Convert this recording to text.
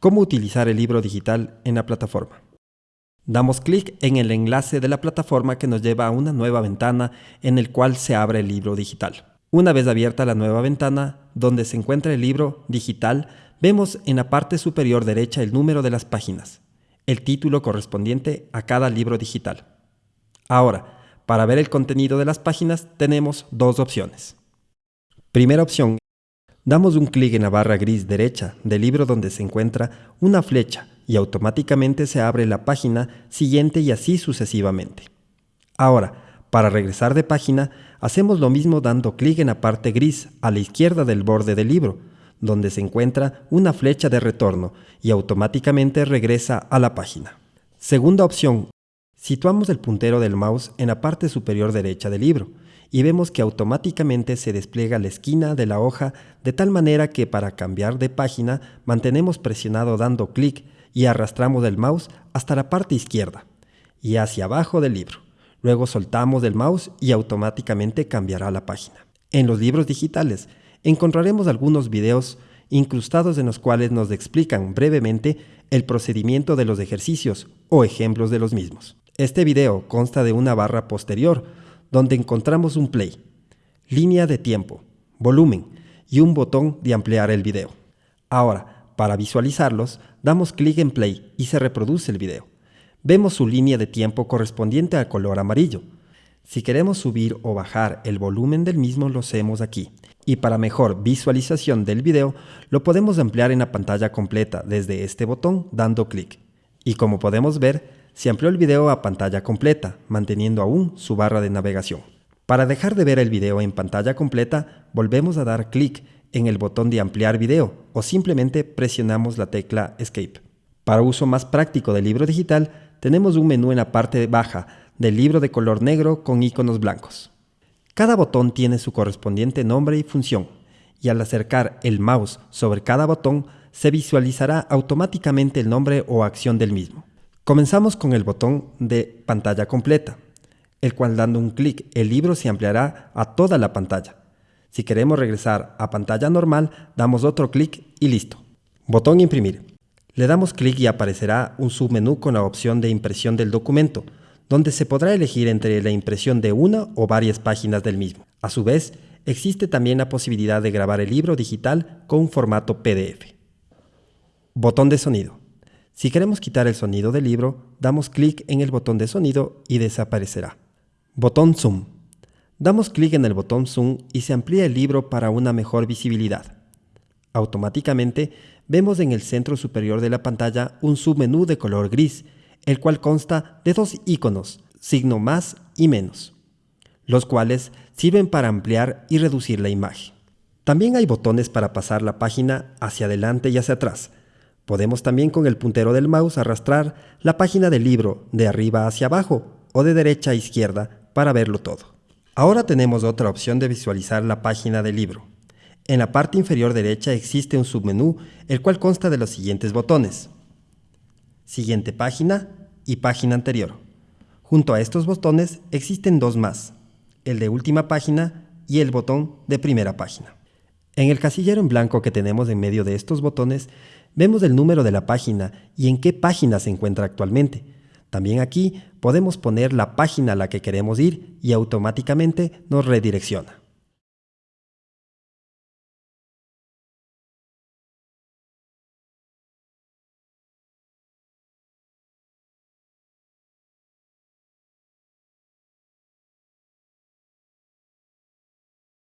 cómo utilizar el libro digital en la plataforma. Damos clic en el enlace de la plataforma que nos lleva a una nueva ventana en el cual se abre el libro digital. Una vez abierta la nueva ventana, donde se encuentra el libro digital, vemos en la parte superior derecha el número de las páginas, el título correspondiente a cada libro digital. Ahora, para ver el contenido de las páginas tenemos dos opciones. Primera opción, damos un clic en la barra gris derecha del libro donde se encuentra una flecha y automáticamente se abre la página siguiente y así sucesivamente. Ahora, para regresar de página, hacemos lo mismo dando clic en la parte gris a la izquierda del borde del libro, donde se encuentra una flecha de retorno y automáticamente regresa a la página. Segunda opción, situamos el puntero del mouse en la parte superior derecha del libro y vemos que automáticamente se despliega la esquina de la hoja de tal manera que para cambiar de página mantenemos presionado dando clic y arrastramos el mouse hasta la parte izquierda y hacia abajo del libro. Luego soltamos el mouse y automáticamente cambiará la página. En los libros digitales encontraremos algunos videos incrustados en los cuales nos explican brevemente el procedimiento de los ejercicios o ejemplos de los mismos. Este video consta de una barra posterior donde encontramos un play, línea de tiempo, volumen y un botón de ampliar el video. Ahora, para visualizarlos, damos clic en play y se reproduce el video. Vemos su línea de tiempo correspondiente al color amarillo. Si queremos subir o bajar el volumen del mismo lo hacemos aquí. Y para mejor visualización del video, lo podemos ampliar en la pantalla completa desde este botón dando clic. Y como podemos ver, se amplió el video a pantalla completa, manteniendo aún su barra de navegación. Para dejar de ver el video en pantalla completa, volvemos a dar clic en el botón de ampliar video o simplemente presionamos la tecla Escape. Para uso más práctico del libro digital, tenemos un menú en la parte baja del libro de color negro con iconos blancos. Cada botón tiene su correspondiente nombre y función, y al acercar el mouse sobre cada botón se visualizará automáticamente el nombre o acción del mismo. Comenzamos con el botón de pantalla completa, el cual dando un clic el libro se ampliará a toda la pantalla. Si queremos regresar a pantalla normal, damos otro clic y listo. Botón imprimir. Le damos clic y aparecerá un submenú con la opción de impresión del documento, donde se podrá elegir entre la impresión de una o varias páginas del mismo. A su vez, existe también la posibilidad de grabar el libro digital con formato PDF. Botón de sonido. Si queremos quitar el sonido del libro, damos clic en el botón de sonido y desaparecerá. Botón zoom. Damos clic en el botón Zoom y se amplía el libro para una mejor visibilidad. Automáticamente vemos en el centro superior de la pantalla un submenú de color gris, el cual consta de dos iconos, signo más y menos, los cuales sirven para ampliar y reducir la imagen. También hay botones para pasar la página hacia adelante y hacia atrás. Podemos también con el puntero del mouse arrastrar la página del libro de arriba hacia abajo o de derecha a izquierda para verlo todo. Ahora tenemos otra opción de visualizar la página del libro. En la parte inferior derecha existe un submenú, el cual consta de los siguientes botones. Siguiente página y página anterior. Junto a estos botones existen dos más, el de última página y el botón de primera página. En el casillero en blanco que tenemos en medio de estos botones, vemos el número de la página y en qué página se encuentra actualmente. También aquí podemos poner la página a la que queremos ir y automáticamente nos redirecciona.